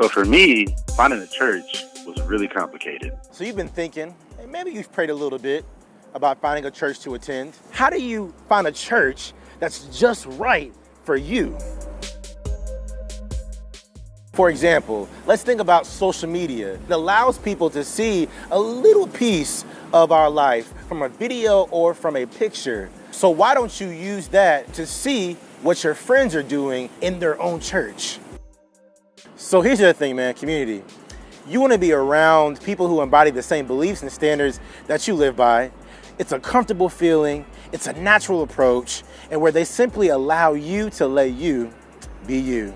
So for me, finding a church was really complicated. So you've been thinking, and maybe you've prayed a little bit about finding a church to attend. How do you find a church that's just right for you? For example, let's think about social media. It allows people to see a little piece of our life from a video or from a picture. So why don't you use that to see what your friends are doing in their own church? So here's the thing, man, community. You wanna be around people who embody the same beliefs and standards that you live by. It's a comfortable feeling, it's a natural approach, and where they simply allow you to let you be you.